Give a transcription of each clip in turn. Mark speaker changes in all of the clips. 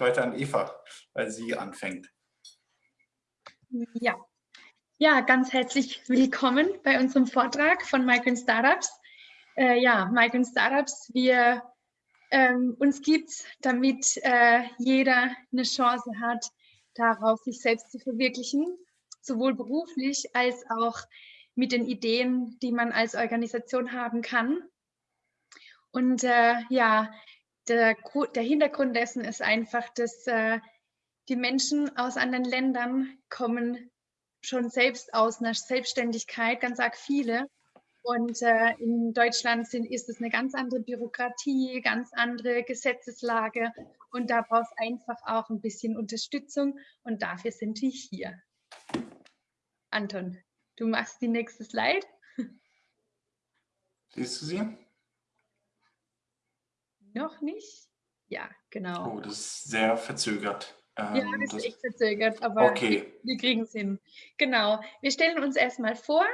Speaker 1: weiter an Eva, weil sie anfängt.
Speaker 2: Ja. ja, ganz herzlich willkommen bei unserem Vortrag von Migrant Startups. Äh, ja, Migrant Startups, wir ähm, uns gibt es, damit äh, jeder eine Chance hat, darauf sich selbst zu verwirklichen, sowohl beruflich als auch mit den Ideen, die man als Organisation haben kann. Und äh, ja, der, der, Hintergrund dessen ist einfach, dass äh, die Menschen aus anderen Ländern kommen schon selbst aus einer Selbstständigkeit, ganz arg viele. Und äh, in Deutschland sind, ist es eine ganz andere Bürokratie, ganz andere Gesetzeslage. Und da braucht es einfach auch ein bisschen Unterstützung. Und dafür sind wir hier. Anton, du machst die nächste Slide.
Speaker 1: Siehst du sie?
Speaker 2: Noch nicht? Ja, genau.
Speaker 1: Oh, das ist sehr verzögert.
Speaker 2: Ähm, ja, das, das, ist echt verzögert, aber
Speaker 1: okay.
Speaker 2: wir, wir kriegen es hin. Genau. Wir stellen uns erstmal vor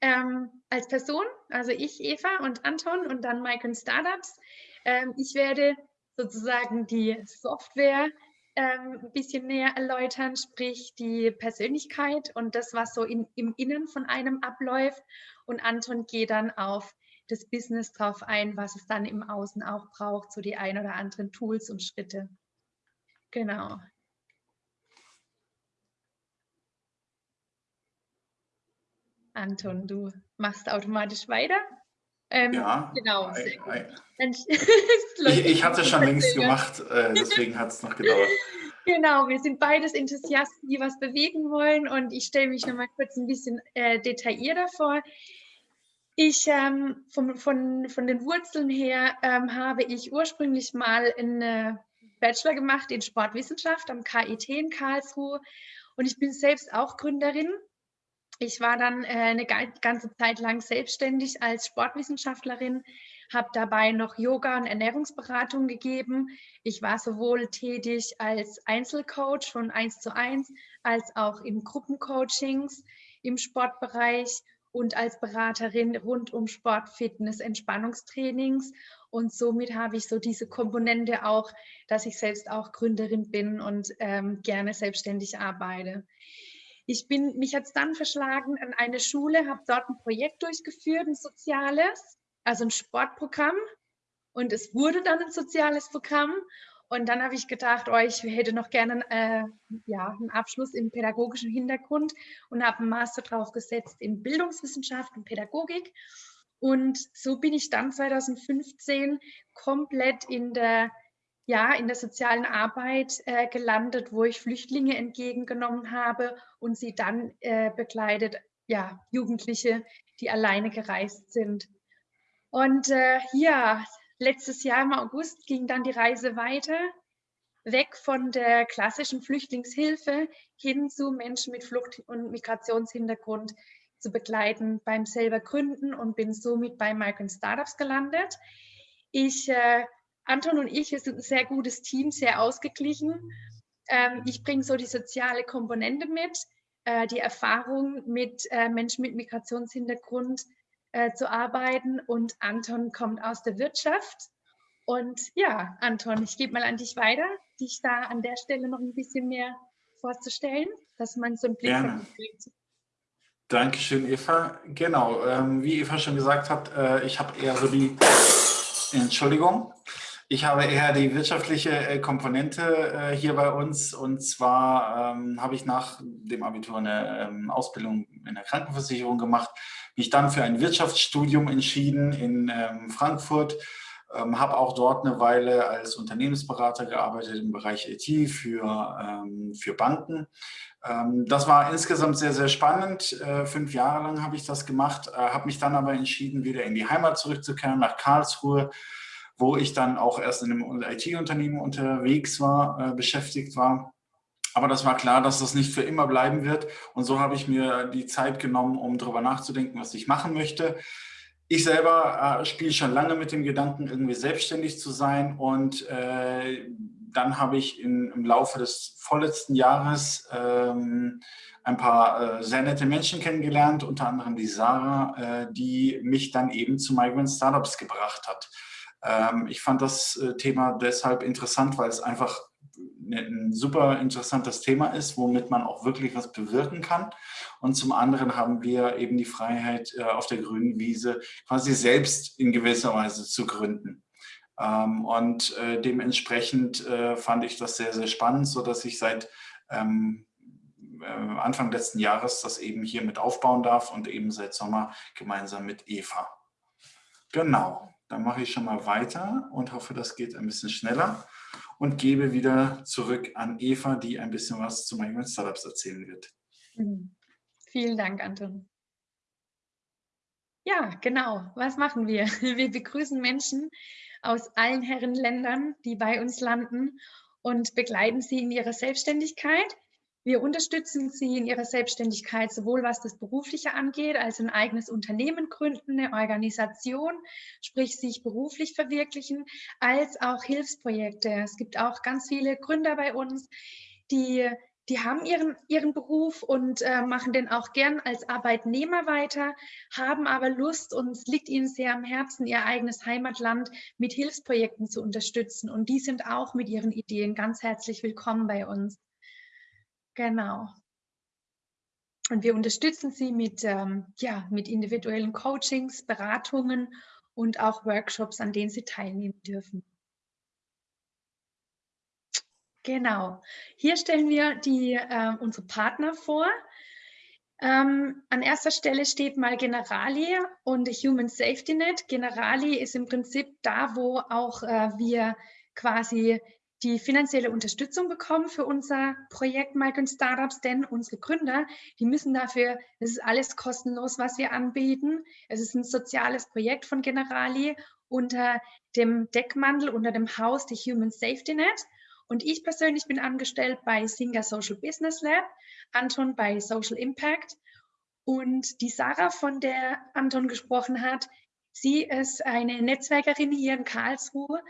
Speaker 2: ähm, als Person, also ich, Eva und Anton und dann Migrant Startups. Ähm, ich werde sozusagen die Software ähm, ein bisschen näher erläutern, sprich die Persönlichkeit und das, was so in, im Innen von einem abläuft. Und Anton geht dann auf das Business drauf ein, was es dann im Außen auch braucht, so die ein oder anderen Tools und Schritte. Genau. Anton, du machst automatisch weiter.
Speaker 1: Ähm, ja, genau. ich, ich hatte schon längst gemacht, äh, deswegen hat es noch gedauert.
Speaker 2: Genau, wir sind beides Enthusiasten, die was bewegen wollen und ich stelle mich noch mal kurz ein bisschen äh, detaillierter vor. Ich, ähm, von, von, von den Wurzeln her, ähm, habe ich ursprünglich mal einen Bachelor gemacht in Sportwissenschaft am KIT in Karlsruhe. Und ich bin selbst auch Gründerin. Ich war dann äh, eine ganze Zeit lang selbstständig als Sportwissenschaftlerin, habe dabei noch Yoga und Ernährungsberatung gegeben. Ich war sowohl tätig als Einzelcoach von 1 zu 1 als auch in Gruppencoachings im Sportbereich und als Beraterin rund um Sport, Fitness, Entspannungstrainings. Und somit habe ich so diese Komponente auch, dass ich selbst auch Gründerin bin und ähm, gerne selbstständig arbeite. Ich bin, mich jetzt dann verschlagen an eine Schule, habe dort ein Projekt durchgeführt, ein soziales, also ein Sportprogramm. Und es wurde dann ein soziales Programm. Und dann habe ich gedacht, oh, ich hätte noch gerne äh, ja, einen Abschluss im pädagogischen Hintergrund und habe einen Master drauf gesetzt in Bildungswissenschaft und Pädagogik. Und so bin ich dann 2015 komplett in der ja, in der sozialen Arbeit äh, gelandet, wo ich Flüchtlinge entgegengenommen habe und sie dann äh, begleitet, ja, Jugendliche, die alleine gereist sind. Und äh, ja, letztes Jahr im August ging dann die Reise weiter, weg von der klassischen Flüchtlingshilfe hin zu Menschen mit Flucht- und Migrationshintergrund zu begleiten beim selber Gründen und bin somit bei Migrant Startups gelandet. Ich äh, Anton und ich, wir sind ein sehr gutes Team, sehr ausgeglichen. Ähm, ich bringe so die soziale Komponente mit, äh, die Erfahrung mit äh, Menschen mit Migrationshintergrund äh, zu arbeiten und Anton kommt aus der Wirtschaft. Und ja, Anton, ich gebe mal an dich weiter, dich da an der Stelle noch ein bisschen mehr vorzustellen, dass man so einen Blick
Speaker 1: Gerne. kriegt. Dankeschön, Eva. Genau, ähm, wie Eva schon gesagt hat, äh, ich habe eher so die, Entschuldigung, ich habe eher die wirtschaftliche äh, Komponente äh, hier bei uns und zwar ähm, habe ich nach dem Abitur eine ähm, Ausbildung in der Krankenversicherung gemacht, mich dann für ein Wirtschaftsstudium entschieden in ähm, Frankfurt, ähm, habe auch dort eine Weile als Unternehmensberater gearbeitet im Bereich IT für, ähm, für Banken. Ähm, das war insgesamt sehr, sehr spannend. Äh, fünf Jahre lang habe ich das gemacht, äh, habe mich dann aber entschieden, wieder in die Heimat zurückzukehren, nach Karlsruhe, wo ich dann auch erst in einem IT-Unternehmen unterwegs war, äh, beschäftigt war. Aber das war klar, dass das nicht für immer bleiben wird. Und so habe ich mir die Zeit genommen, um darüber nachzudenken, was ich machen möchte. Ich selber äh, spiele schon lange mit dem Gedanken, irgendwie selbstständig zu sein. Und äh, dann habe ich in, im Laufe des vorletzten Jahres ähm, ein paar äh, sehr nette Menschen kennengelernt, unter anderem die Sarah, äh, die mich dann eben zu Migrant Startups gebracht hat. Ähm, ich fand das äh, Thema deshalb interessant, weil es einfach ein super interessantes Thema ist, womit man auch wirklich was bewirken kann. Und zum anderen haben wir eben die Freiheit, äh, auf der grünen Wiese quasi selbst in gewisser Weise zu gründen. Ähm, und äh, dementsprechend äh, fand ich das sehr, sehr spannend, sodass ich seit ähm, Anfang letzten Jahres das eben hier mit aufbauen darf und eben seit Sommer gemeinsam mit Eva. Genau, dann mache ich schon mal weiter und hoffe, das geht ein bisschen schneller und gebe wieder zurück an Eva, die ein bisschen was zu meinen Startups erzählen wird.
Speaker 2: Mhm. Vielen Dank, Anton. Ja, genau. Was machen wir? Wir begrüßen Menschen aus allen Herrenländern, die bei uns landen und begleiten sie in ihrer Selbstständigkeit wir unterstützen Sie in Ihrer Selbstständigkeit, sowohl was das Berufliche angeht, also ein eigenes Unternehmen gründen, eine Organisation, sprich sich beruflich verwirklichen, als auch Hilfsprojekte. Es gibt auch ganz viele Gründer bei uns, die, die haben ihren, ihren Beruf und äh, machen den auch gern als Arbeitnehmer weiter, haben aber Lust und es liegt ihnen sehr am Herzen, ihr eigenes Heimatland mit Hilfsprojekten zu unterstützen. Und die sind auch mit ihren Ideen ganz herzlich willkommen bei uns. Genau. Und wir unterstützen sie mit, ähm, ja, mit individuellen Coachings, Beratungen und auch Workshops, an denen sie teilnehmen dürfen. Genau. Hier stellen wir die, äh, unsere Partner vor. Ähm, an erster Stelle steht mal Generali und Human Safety Net. Generali ist im Prinzip da, wo auch äh, wir quasi die finanzielle Unterstützung bekommen für unser Projekt Migrant Startups, denn unsere Gründer, die müssen dafür, es ist alles kostenlos, was wir anbieten. Es ist ein soziales Projekt von Generali unter dem Deckmantel, unter dem Haus der Human Safety Net. Und ich persönlich bin angestellt bei Singer Social Business Lab, Anton bei Social Impact. Und die Sarah, von der Anton gesprochen hat, sie ist eine Netzwerkerin hier in Karlsruhe,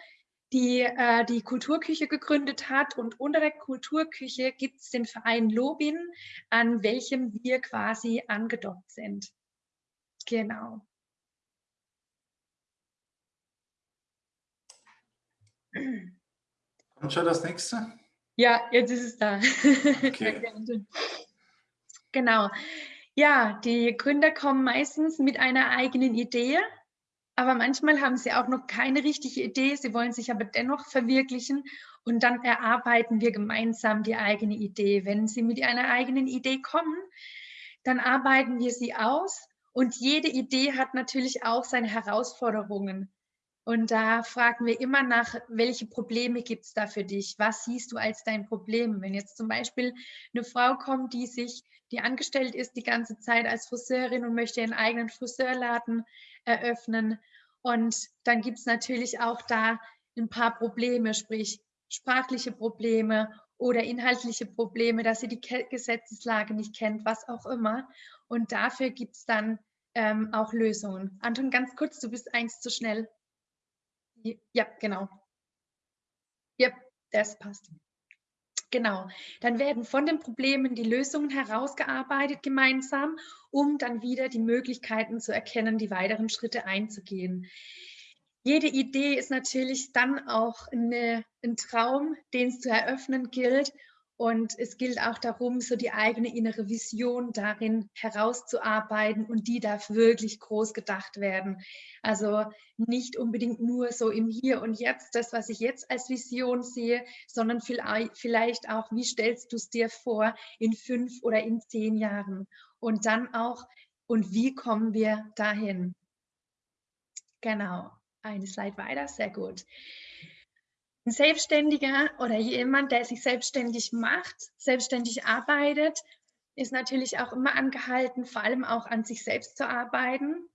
Speaker 2: die äh, die Kulturküche gegründet hat. Und unter der Kulturküche gibt es den Verein Lobin, an welchem wir quasi angedockt sind. Genau.
Speaker 1: Kommt schon das nächste?
Speaker 2: Ja, jetzt ist es da. Okay. genau. Ja, die Gründer kommen meistens mit einer eigenen Idee aber manchmal haben sie auch noch keine richtige Idee, sie wollen sich aber dennoch verwirklichen und dann erarbeiten wir gemeinsam die eigene Idee. Wenn sie mit einer eigenen Idee kommen, dann arbeiten wir sie aus und jede Idee hat natürlich auch seine Herausforderungen. Und da fragen wir immer nach, welche Probleme gibt es da für dich? Was siehst du als dein Problem? Wenn jetzt zum Beispiel eine Frau kommt, die sich, die angestellt ist die ganze Zeit als Friseurin und möchte ihren eigenen Friseurladen eröffnen. Und dann gibt es natürlich auch da ein paar Probleme, sprich sprachliche Probleme oder inhaltliche Probleme, dass sie die Gesetzeslage nicht kennt, was auch immer. Und dafür gibt es dann ähm, auch Lösungen. Anton, ganz kurz, du bist eins zu schnell. Ja, genau. Ja, das passt. Genau, dann werden von den Problemen die Lösungen herausgearbeitet gemeinsam, um dann wieder die Möglichkeiten zu erkennen, die weiteren Schritte einzugehen. Jede Idee ist natürlich dann auch eine, ein Traum, den es zu eröffnen gilt und es gilt auch darum, so die eigene innere Vision darin herauszuarbeiten und die darf wirklich groß gedacht werden. Also nicht unbedingt nur so im Hier und Jetzt, das, was ich jetzt als Vision sehe, sondern vielleicht auch, wie stellst du es dir vor in fünf oder in zehn Jahren? Und dann auch, und wie kommen wir dahin? Genau, eine Slide weiter, sehr gut. Ein Selbstständiger oder jemand, der sich selbstständig macht, selbstständig arbeitet, ist natürlich auch immer angehalten, vor allem auch an sich selbst zu arbeiten.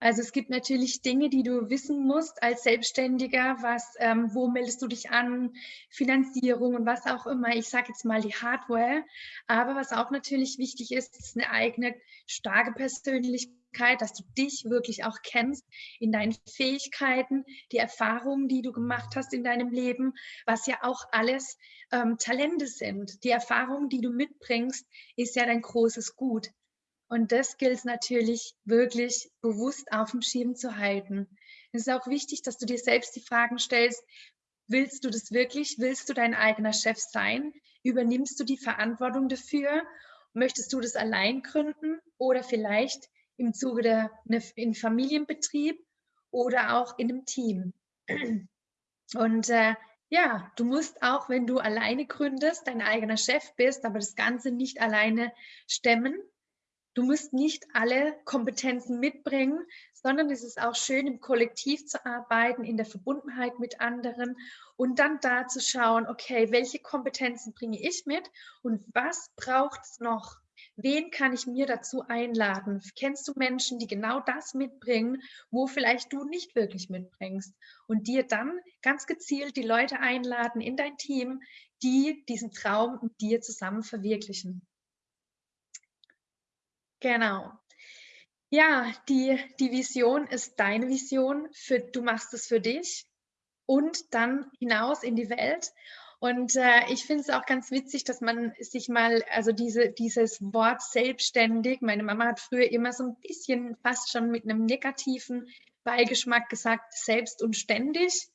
Speaker 2: Also es gibt natürlich Dinge, die du wissen musst als Selbstständiger, was, ähm, wo meldest du dich an, Finanzierung und was auch immer. Ich sage jetzt mal die Hardware. Aber was auch natürlich wichtig ist, ist eine eigene starke Persönlichkeit dass du dich wirklich auch kennst in deinen Fähigkeiten, die Erfahrungen, die du gemacht hast in deinem Leben, was ja auch alles ähm, Talente sind. Die Erfahrungen, die du mitbringst, ist ja dein großes Gut. Und das gilt es natürlich wirklich bewusst auf dem Schirm zu halten. Es ist auch wichtig, dass du dir selbst die Fragen stellst, Willst du das wirklich? Willst du dein eigener Chef sein? Übernimmst du die Verantwortung dafür? Möchtest du das allein gründen oder vielleicht im Zuge der ne, in Familienbetrieb oder auch in einem Team? Und äh, ja, du musst auch, wenn du alleine gründest, dein eigener Chef bist, aber das Ganze nicht alleine stemmen. Du musst nicht alle Kompetenzen mitbringen, sondern es ist auch schön, im Kollektiv zu arbeiten, in der Verbundenheit mit anderen und dann da zu schauen, okay, welche Kompetenzen bringe ich mit und was braucht es noch? Wen kann ich mir dazu einladen? Kennst du Menschen, die genau das mitbringen, wo vielleicht du nicht wirklich mitbringst? Und dir dann ganz gezielt die Leute einladen in dein Team, die diesen Traum mit dir zusammen verwirklichen. Genau. Ja, die, die Vision ist deine Vision. Für, du machst es für dich und dann hinaus in die Welt. Und äh, ich finde es auch ganz witzig, dass man sich mal, also diese, dieses Wort selbstständig, meine Mama hat früher immer so ein bisschen fast schon mit einem negativen Beigeschmack gesagt, selbst und ständig,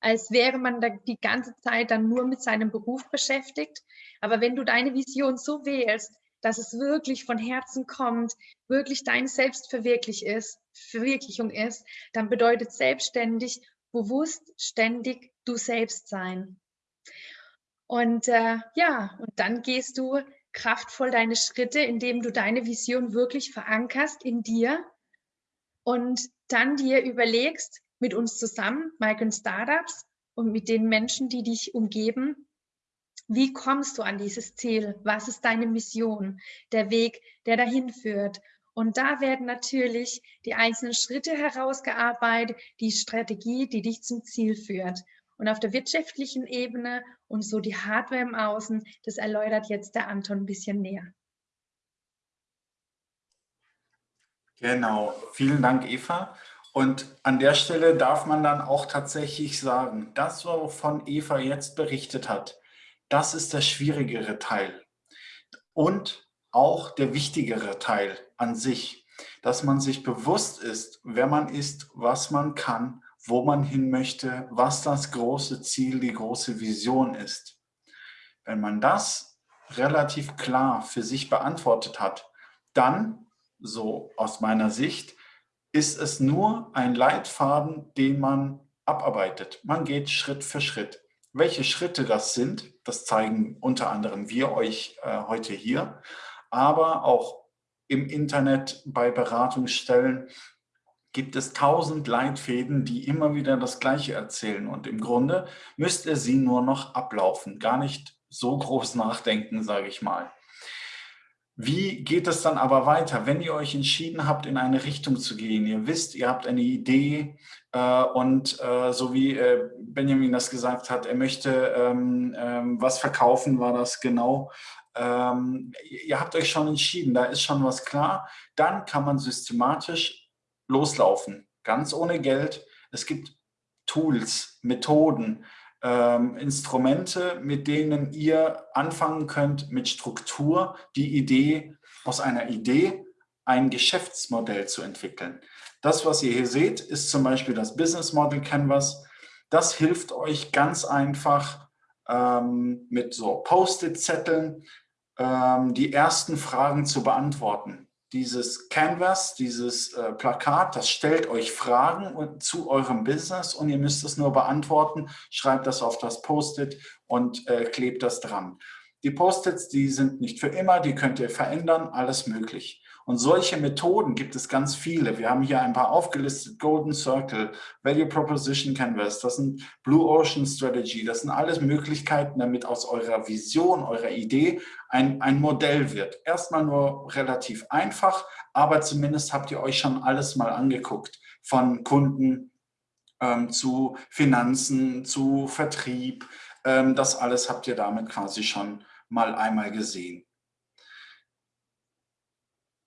Speaker 2: als wäre man da die ganze Zeit dann nur mit seinem Beruf beschäftigt. Aber wenn du deine Vision so wählst, dass es wirklich von Herzen kommt, wirklich deine Selbstverwirklichung ist, Verwirklichung ist, dann bedeutet selbstständig, bewusst, ständig du selbst sein. Und äh, ja, und dann gehst du kraftvoll deine Schritte, indem du deine Vision wirklich verankerst in dir und dann dir überlegst, mit uns zusammen, Mike und Startups und mit den Menschen, die dich umgeben, wie kommst du an dieses Ziel? Was ist deine Mission? Der Weg, der dahin führt. Und da werden natürlich die einzelnen Schritte herausgearbeitet, die Strategie, die dich zum Ziel führt. Und auf der wirtschaftlichen Ebene und so die Hardware im Außen, das erläutert jetzt der Anton ein bisschen näher.
Speaker 1: Genau, vielen Dank Eva. Und an der Stelle darf man dann auch tatsächlich sagen, das, wovon Eva jetzt berichtet hat, das ist der schwierigere Teil. Und auch der wichtigere Teil an sich, dass man sich bewusst ist, wer man ist, was man kann wo man hin möchte, was das große Ziel, die große Vision ist. Wenn man das relativ klar für sich beantwortet hat, dann, so aus meiner Sicht, ist es nur ein Leitfaden, den man abarbeitet. Man geht Schritt für Schritt. Welche Schritte das sind, das zeigen unter anderem wir euch äh, heute hier, aber auch im Internet bei Beratungsstellen gibt es tausend Leitfäden, die immer wieder das Gleiche erzählen. Und im Grunde müsst ihr sie nur noch ablaufen, gar nicht so groß nachdenken, sage ich mal. Wie geht es dann aber weiter, wenn ihr euch entschieden habt, in eine Richtung zu gehen? Ihr wisst, ihr habt eine Idee äh, und äh, so wie äh, Benjamin das gesagt hat, er möchte ähm, ähm, was verkaufen, war das genau. Ähm, ihr habt euch schon entschieden, da ist schon was klar. Dann kann man systematisch loslaufen, ganz ohne Geld. Es gibt Tools, Methoden, ähm, Instrumente, mit denen ihr anfangen könnt, mit Struktur die Idee, aus einer Idee ein Geschäftsmodell zu entwickeln. Das, was ihr hier seht, ist zum Beispiel das Business Model Canvas. Das hilft euch ganz einfach ähm, mit so Post-it-Zetteln ähm, die ersten Fragen zu beantworten dieses Canvas, dieses äh, Plakat, das stellt euch Fragen zu eurem Business und ihr müsst es nur beantworten, schreibt das auf das Post-it und äh, klebt das dran. Die Post-its, die sind nicht für immer, die könnt ihr verändern, alles möglich. Und solche Methoden gibt es ganz viele. Wir haben hier ein paar aufgelistet, Golden Circle, Value Proposition Canvas, das sind Blue Ocean Strategy, das sind alles Möglichkeiten, damit aus eurer Vision, eurer Idee ein, ein Modell wird. Erstmal nur relativ einfach, aber zumindest habt ihr euch schon alles mal angeguckt, von Kunden ähm, zu Finanzen, zu Vertrieb, ähm, das alles habt ihr damit quasi schon mal einmal gesehen.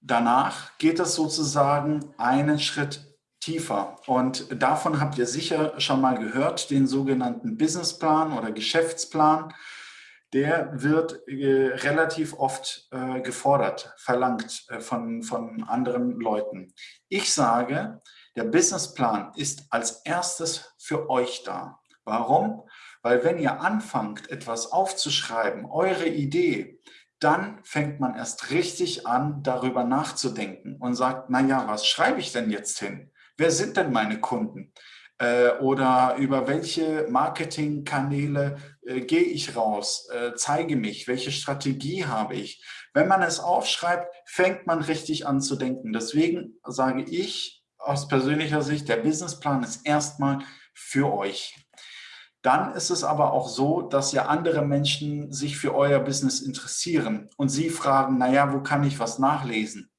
Speaker 1: Danach geht es sozusagen einen Schritt tiefer und davon habt ihr sicher schon mal gehört, den sogenannten Businessplan oder Geschäftsplan. Der wird äh, relativ oft äh, gefordert, verlangt äh, von, von anderen Leuten. Ich sage, der Businessplan ist als erstes für euch da. Warum? Weil wenn ihr anfangt, etwas aufzuschreiben, eure Idee, dann fängt man erst richtig an, darüber nachzudenken und sagt, naja, was schreibe ich denn jetzt hin? Wer sind denn meine Kunden? Äh, oder über welche Marketingkanäle äh, gehe ich raus, äh, zeige mich, welche Strategie habe ich. Wenn man es aufschreibt, fängt man richtig an zu denken. Deswegen sage ich aus persönlicher Sicht, der Businessplan ist erstmal für euch. Dann ist es aber auch so, dass ja andere Menschen sich für euer Business interessieren und sie fragen, naja, wo kann ich was nachlesen?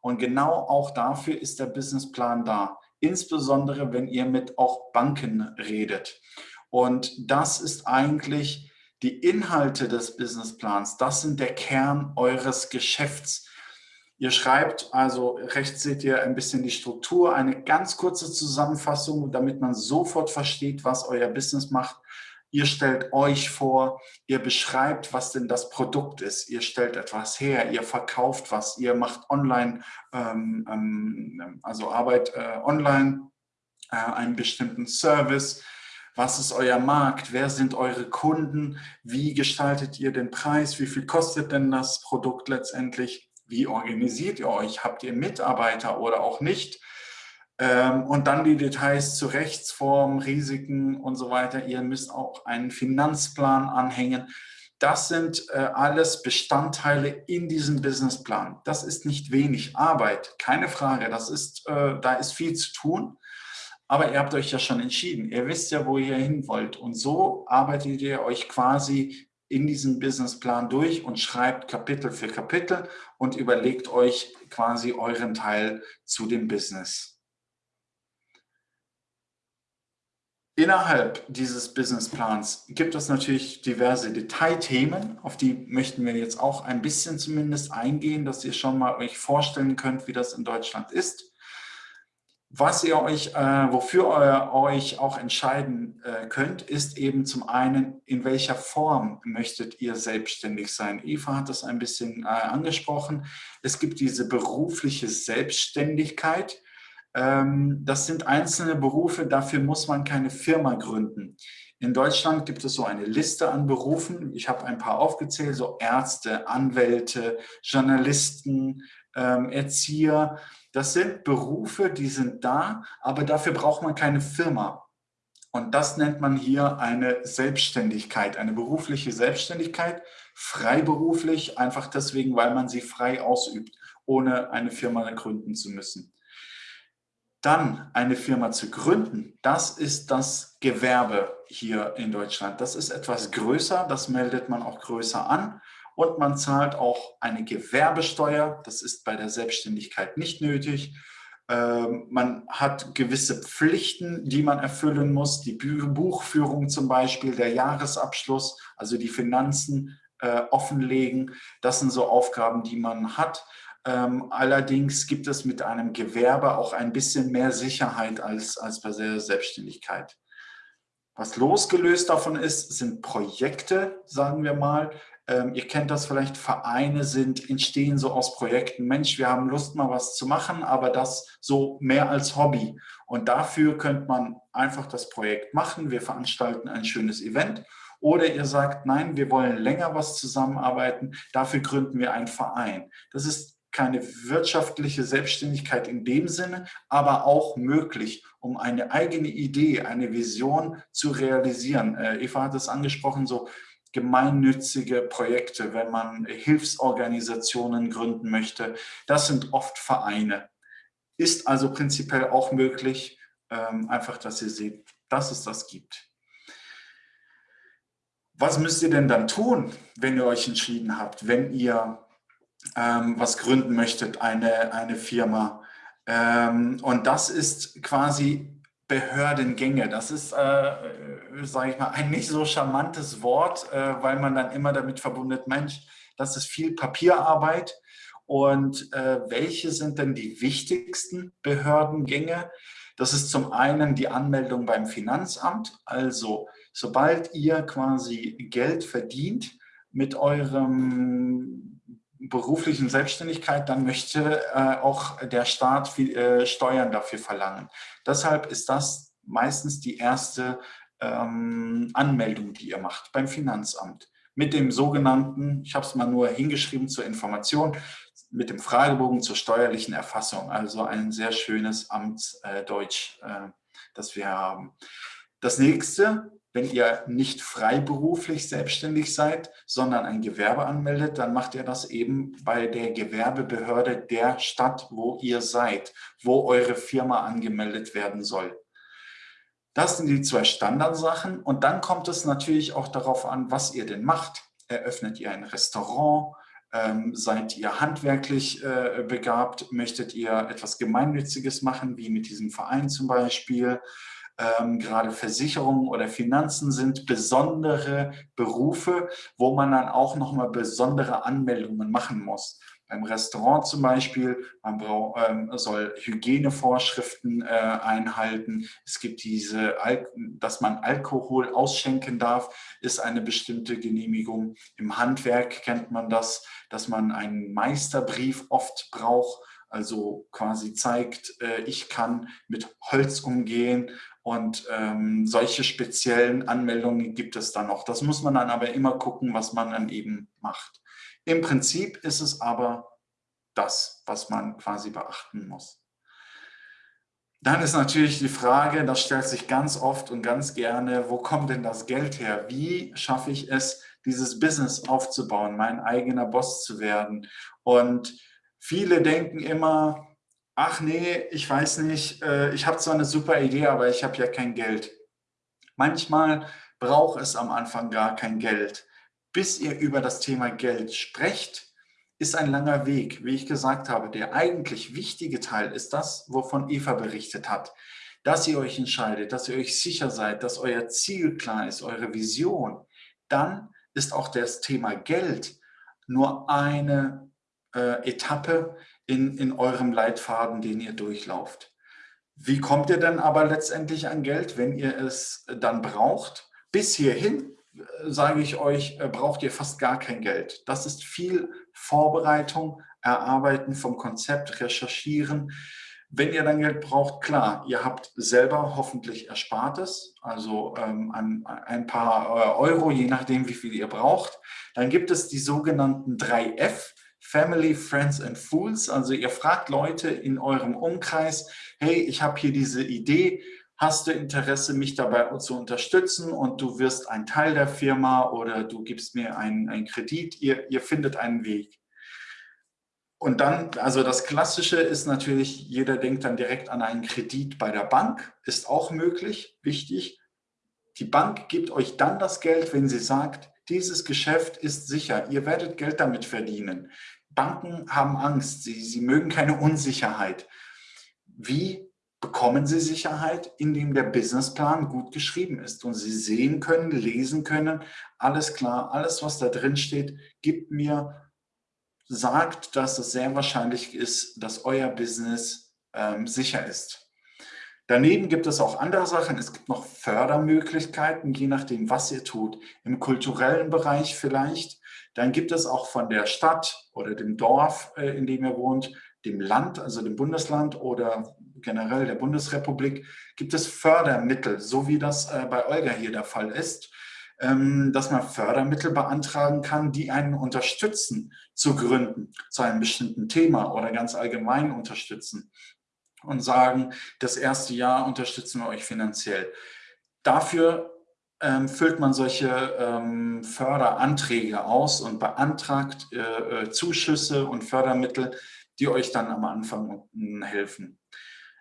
Speaker 1: Und genau auch dafür ist der Businessplan da, insbesondere wenn ihr mit auch Banken redet. Und das ist eigentlich die Inhalte des Businessplans, das sind der Kern eures Geschäfts. Ihr schreibt, also rechts seht ihr ein bisschen die Struktur, eine ganz kurze Zusammenfassung, damit man sofort versteht, was euer Business macht. Ihr stellt euch vor, ihr beschreibt, was denn das Produkt ist. Ihr stellt etwas her, ihr verkauft was, ihr macht online, ähm, ähm, also Arbeit äh, online, äh, einen bestimmten Service. Was ist euer Markt? Wer sind eure Kunden? Wie gestaltet ihr den Preis? Wie viel kostet denn das Produkt letztendlich? Wie organisiert ihr euch? Habt ihr Mitarbeiter oder auch nicht? Ähm, und dann die Details zu Rechtsform, Risiken und so weiter. Ihr müsst auch einen Finanzplan anhängen. Das sind äh, alles Bestandteile in diesem Businessplan. Das ist nicht wenig Arbeit, keine Frage. Das ist, äh, da ist viel zu tun. Aber ihr habt euch ja schon entschieden. Ihr wisst ja, wo ihr hin wollt. Und so arbeitet ihr euch quasi in diesem Businessplan durch und schreibt Kapitel für Kapitel und überlegt euch quasi euren Teil zu dem Business. Innerhalb dieses Businessplans gibt es natürlich diverse Detailthemen, auf die möchten wir jetzt auch ein bisschen zumindest eingehen, dass ihr schon mal euch vorstellen könnt, wie das in Deutschland ist. Was ihr euch, äh, wofür ihr euch auch entscheiden äh, könnt, ist eben zum einen, in welcher Form möchtet ihr selbstständig sein. Eva hat das ein bisschen äh, angesprochen. Es gibt diese berufliche Selbstständigkeit, ähm, das sind einzelne Berufe, dafür muss man keine Firma gründen. In Deutschland gibt es so eine Liste an Berufen. Ich habe ein paar aufgezählt, so Ärzte, Anwälte, Journalisten, ähm, Erzieher. Das sind Berufe, die sind da, aber dafür braucht man keine Firma. Und das nennt man hier eine Selbstständigkeit, eine berufliche Selbstständigkeit, freiberuflich, einfach deswegen, weil man sie frei ausübt, ohne eine Firma gründen zu müssen. Dann eine Firma zu gründen, das ist das Gewerbe hier in Deutschland. Das ist etwas größer, das meldet man auch größer an und man zahlt auch eine Gewerbesteuer. Das ist bei der Selbstständigkeit nicht nötig. Ähm, man hat gewisse Pflichten, die man erfüllen muss. Die Buchführung zum Beispiel, der Jahresabschluss, also die Finanzen äh, offenlegen. Das sind so Aufgaben, die man hat. Ähm, allerdings gibt es mit einem Gewerbe auch ein bisschen mehr Sicherheit als, als bei der Selbstständigkeit. Was losgelöst davon ist, sind Projekte, sagen wir mal. Ähm, ihr kennt das vielleicht, Vereine sind, entstehen so aus Projekten. Mensch, wir haben Lust mal was zu machen, aber das so mehr als Hobby. Und dafür könnte man einfach das Projekt machen. Wir veranstalten ein schönes Event. Oder ihr sagt, nein, wir wollen länger was zusammenarbeiten, dafür gründen wir einen Verein. Das ist keine wirtschaftliche Selbstständigkeit in dem Sinne, aber auch möglich, um eine eigene Idee, eine Vision zu realisieren. Äh, Eva hat es angesprochen, so gemeinnützige Projekte, wenn man Hilfsorganisationen gründen möchte. Das sind oft Vereine. Ist also prinzipiell auch möglich, ähm, einfach, dass ihr seht, dass es das gibt. Was müsst ihr denn dann tun, wenn ihr euch entschieden habt, wenn ihr ähm, was gründen möchtet, eine, eine Firma. Ähm, und das ist quasi Behördengänge. Das ist, äh, sage ich mal, ein nicht so charmantes Wort, äh, weil man dann immer damit verbindet, Mensch, das ist viel Papierarbeit. Und äh, welche sind denn die wichtigsten Behördengänge? Das ist zum einen die Anmeldung beim Finanzamt. Also sobald ihr quasi Geld verdient mit eurem beruflichen Selbstständigkeit, dann möchte äh, auch der Staat viel, äh, Steuern dafür verlangen. Deshalb ist das meistens die erste ähm, Anmeldung, die ihr macht beim Finanzamt. Mit dem sogenannten, ich habe es mal nur hingeschrieben zur Information, mit dem Fragebogen zur steuerlichen Erfassung. Also ein sehr schönes Amtsdeutsch, äh, das wir haben. Das nächste, wenn ihr nicht freiberuflich selbstständig seid, sondern ein Gewerbe anmeldet, dann macht ihr das eben bei der Gewerbebehörde der Stadt, wo ihr seid, wo eure Firma angemeldet werden soll. Das sind die zwei Standardsachen. Und dann kommt es natürlich auch darauf an, was ihr denn macht. Eröffnet ihr ein Restaurant? Ähm, seid ihr handwerklich äh, begabt? Möchtet ihr etwas Gemeinnütziges machen, wie mit diesem Verein zum Beispiel? Ähm, gerade Versicherungen oder Finanzen sind besondere Berufe, wo man dann auch nochmal besondere Anmeldungen machen muss beim Restaurant zum Beispiel, man brauch, ähm, soll Hygienevorschriften äh, einhalten. Es gibt diese, Al dass man Alkohol ausschenken darf, ist eine bestimmte Genehmigung. Im Handwerk kennt man das, dass man einen Meisterbrief oft braucht, also quasi zeigt, äh, ich kann mit Holz umgehen und ähm, solche speziellen Anmeldungen gibt es dann noch. Das muss man dann aber immer gucken, was man dann eben macht. Im Prinzip ist es aber das, was man quasi beachten muss. Dann ist natürlich die Frage, das stellt sich ganz oft und ganz gerne, wo kommt denn das Geld her? Wie schaffe ich es, dieses Business aufzubauen, mein eigener Boss zu werden? Und viele denken immer, ach nee, ich weiß nicht, äh, ich habe zwar eine super Idee, aber ich habe ja kein Geld. Manchmal braucht es am Anfang gar kein Geld bis ihr über das Thema Geld sprecht, ist ein langer Weg. Wie ich gesagt habe, der eigentlich wichtige Teil ist das, wovon Eva berichtet hat. Dass ihr euch entscheidet, dass ihr euch sicher seid, dass euer Ziel klar ist, eure Vision. Dann ist auch das Thema Geld nur eine äh, Etappe in, in eurem Leitfaden, den ihr durchlauft. Wie kommt ihr denn aber letztendlich an Geld, wenn ihr es dann braucht? Bis hierhin sage ich euch, äh, braucht ihr fast gar kein Geld. Das ist viel Vorbereitung, Erarbeiten vom Konzept, Recherchieren. Wenn ihr dann Geld braucht, klar, ihr habt selber hoffentlich Erspartes, also ähm, ein, ein, paar äh, Euro, je nachdem, wie viel ihr braucht. Dann gibt es die sogenannten 3F, Family, Friends and Fools. Also ihr fragt Leute in eurem Umkreis, hey, ich habe hier diese Idee, hast du Interesse, mich dabei zu unterstützen und du wirst ein Teil der Firma oder du gibst mir einen, einen Kredit, ihr, ihr findet einen Weg. Und dann, also das Klassische ist natürlich, jeder denkt dann direkt an einen Kredit bei der Bank, ist auch möglich, wichtig. Die Bank gibt euch dann das Geld, wenn sie sagt, dieses Geschäft ist sicher, ihr werdet Geld damit verdienen. Banken haben Angst, sie, sie mögen keine Unsicherheit. Wie bekommen Sie Sicherheit, indem der Businessplan gut geschrieben ist und Sie sehen können, lesen können, alles klar, alles, was da drin steht, gibt mir, sagt, dass es sehr wahrscheinlich ist, dass euer Business ähm, sicher ist. Daneben gibt es auch andere Sachen. Es gibt noch Fördermöglichkeiten, je nachdem, was ihr tut. Im kulturellen Bereich vielleicht. Dann gibt es auch von der Stadt oder dem Dorf, äh, in dem ihr wohnt, dem Land, also dem Bundesland oder generell der Bundesrepublik, gibt es Fördermittel, so wie das äh, bei Olga hier der Fall ist, ähm, dass man Fördermittel beantragen kann, die einen unterstützen zu gründen, zu einem bestimmten Thema oder ganz allgemein unterstützen und sagen, das erste Jahr unterstützen wir euch finanziell. Dafür ähm, füllt man solche ähm, Förderanträge aus und beantragt äh, äh Zuschüsse und Fördermittel, die euch dann am Anfang helfen.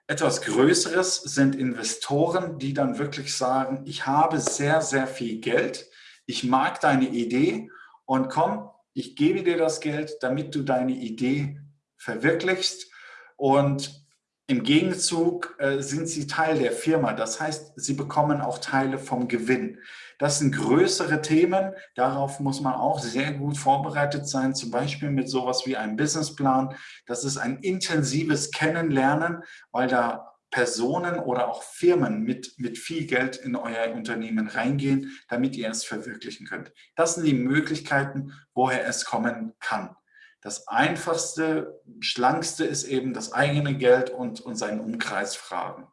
Speaker 1: Etwas Größeres sind Investoren, die dann wirklich sagen, ich habe sehr, sehr viel Geld, ich mag deine Idee und komm, ich gebe dir das Geld, damit du deine Idee verwirklichst und im Gegenzug äh, sind sie Teil der Firma. Das heißt, sie bekommen auch Teile vom Gewinn. Das sind größere Themen. Darauf muss man auch sehr gut vorbereitet sein, zum Beispiel mit sowas wie einem Businessplan. Das ist ein intensives Kennenlernen, weil da Personen oder auch Firmen mit, mit viel Geld in euer Unternehmen reingehen, damit ihr es verwirklichen könnt. Das sind die Möglichkeiten, woher es kommen kann. Das einfachste, schlankste ist eben das eigene Geld und, und seinen Umkreis fragen.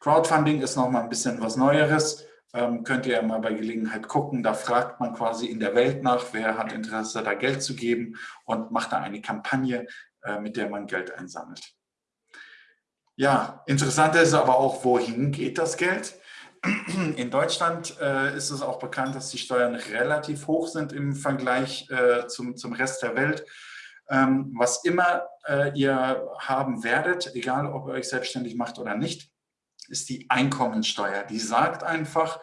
Speaker 1: Crowdfunding ist nochmal ein bisschen was Neueres. Ähm, könnt ihr mal bei Gelegenheit gucken. Da fragt man quasi in der Welt nach, wer hat Interesse, da Geld zu geben und macht da eine Kampagne, äh, mit der man Geld einsammelt. Ja, interessant ist aber auch, wohin geht das Geld? In Deutschland äh, ist es auch bekannt, dass die Steuern relativ hoch sind im Vergleich äh, zum, zum Rest der Welt. Ähm, was immer äh, ihr haben werdet, egal ob ihr euch selbstständig macht oder nicht, ist die Einkommensteuer. Die sagt einfach,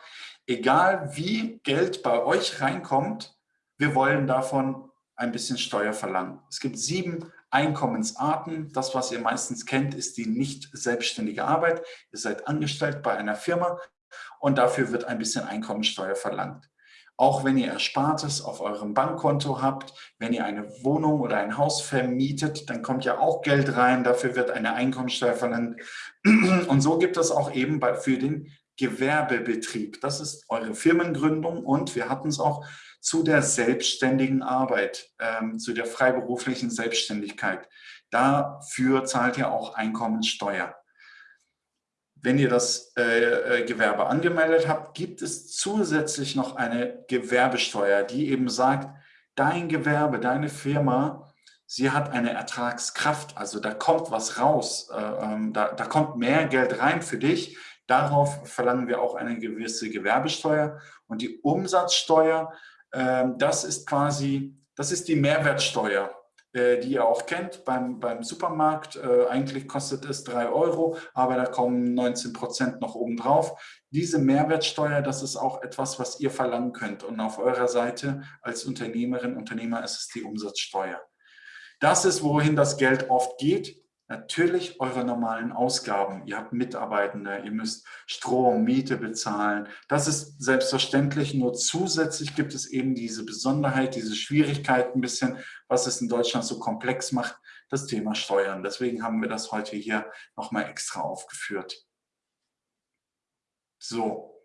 Speaker 1: egal wie Geld bei euch reinkommt, wir wollen davon ein bisschen Steuer verlangen. Es gibt sieben Einkommensarten. Das, was ihr meistens kennt, ist die nicht selbstständige Arbeit. Ihr seid angestellt bei einer Firma und dafür wird ein bisschen Einkommensteuer verlangt. Auch wenn ihr Erspartes auf eurem Bankkonto habt, wenn ihr eine Wohnung oder ein Haus vermietet, dann kommt ja auch Geld rein, dafür wird eine Einkommensteuer verlangt. Und so gibt es auch eben für den Gewerbebetrieb. Das ist eure Firmengründung und wir hatten es auch zu der selbstständigen Arbeit, ähm, zu der freiberuflichen Selbstständigkeit. Dafür zahlt ihr auch Einkommensteuer. Wenn ihr das äh, äh, Gewerbe angemeldet habt, gibt es zusätzlich noch eine Gewerbesteuer, die eben sagt, dein Gewerbe, deine Firma, sie hat eine Ertragskraft, also da kommt was raus, äh, ähm, da, da kommt mehr Geld rein für dich. Darauf verlangen wir auch eine gewisse Gewerbesteuer und die Umsatzsteuer, äh, das ist quasi, das ist die Mehrwertsteuer. Äh, die ihr auch kennt beim, beim Supermarkt. Äh, eigentlich kostet es 3 Euro, aber da kommen 19 Prozent noch oben drauf. Diese Mehrwertsteuer, das ist auch etwas, was ihr verlangen könnt. Und auf eurer Seite als Unternehmerin, Unternehmer ist es die Umsatzsteuer. Das ist, wohin das Geld oft geht. Natürlich eure normalen Ausgaben. Ihr habt Mitarbeitende, ihr müsst Strom, Miete bezahlen. Das ist selbstverständlich. Nur zusätzlich gibt es eben diese Besonderheit, diese Schwierigkeit ein bisschen, was es in Deutschland so komplex macht, das Thema Steuern. Deswegen haben wir das heute hier nochmal extra aufgeführt. So.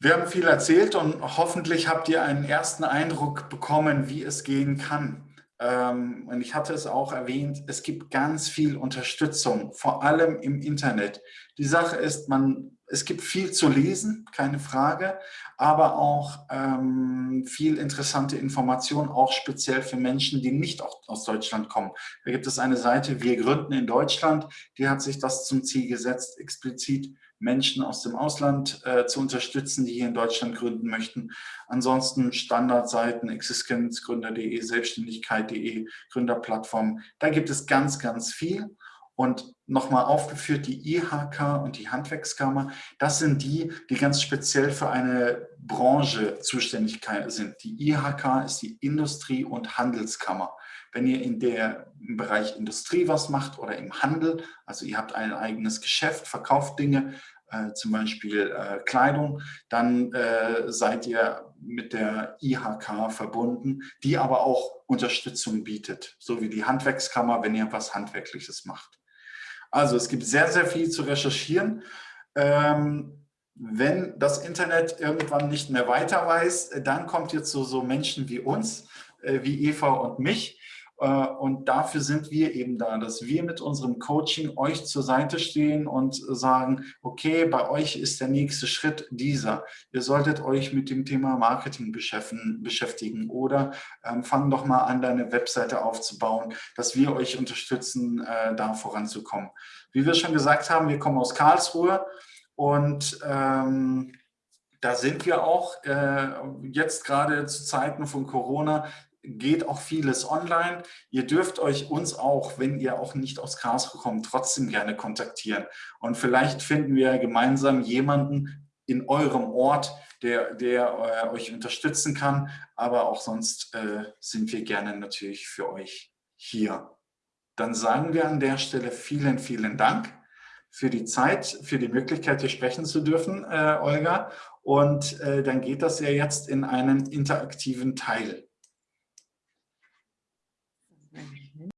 Speaker 1: Wir haben viel erzählt und hoffentlich habt ihr einen ersten Eindruck bekommen, wie es gehen kann ähm, und ich hatte es auch erwähnt, es gibt ganz viel Unterstützung, vor allem im Internet. Die Sache ist, man, es gibt viel zu lesen, keine Frage, aber auch ähm, viel interessante Informationen, auch speziell für Menschen, die nicht aus Deutschland kommen. Da gibt es eine Seite, wir gründen in Deutschland, die hat sich das zum Ziel gesetzt, explizit Menschen aus dem Ausland äh, zu unterstützen, die hier in Deutschland gründen möchten. Ansonsten Standardseiten, existenzgründer.de, selbstständigkeit.de, Gründerplattform. Da gibt es ganz, ganz viel. Und nochmal aufgeführt, die IHK und die Handwerkskammer, das sind die, die ganz speziell für eine Branche zuständig sind. Die IHK ist die Industrie- und Handelskammer. Wenn ihr in der, im Bereich Industrie was macht oder im Handel, also ihr habt ein eigenes Geschäft, verkauft Dinge, äh, zum Beispiel äh, Kleidung, dann äh, seid ihr mit der IHK verbunden, die aber auch Unterstützung bietet, so wie die Handwerkskammer, wenn ihr was Handwerkliches macht. Also es gibt sehr, sehr viel zu recherchieren. Ähm, wenn das Internet irgendwann nicht mehr weiter weiß, dann kommt ihr zu so Menschen wie uns, äh, wie Eva und mich, äh, und dafür sind wir eben da, dass wir mit unserem Coaching euch zur Seite stehen und sagen, okay, bei euch ist der nächste Schritt dieser. Ihr solltet euch mit dem Thema Marketing beschäftigen oder ähm, fang doch mal an, deine Webseite aufzubauen, dass wir euch unterstützen, äh, da voranzukommen. Wie wir schon gesagt haben, wir kommen aus Karlsruhe und ähm, da sind wir auch äh, jetzt gerade zu Zeiten von Corona geht auch vieles online. Ihr dürft euch uns auch, wenn ihr auch nicht aus Karlsruhe kommt, trotzdem gerne kontaktieren. Und vielleicht finden wir gemeinsam jemanden in eurem Ort, der, der äh, euch unterstützen kann. Aber auch sonst äh, sind wir gerne natürlich für euch hier. Dann sagen wir an der Stelle vielen, vielen Dank für die Zeit, für die Möglichkeit, hier sprechen zu dürfen, äh, Olga. Und äh, dann geht das ja jetzt in einen interaktiven Teil.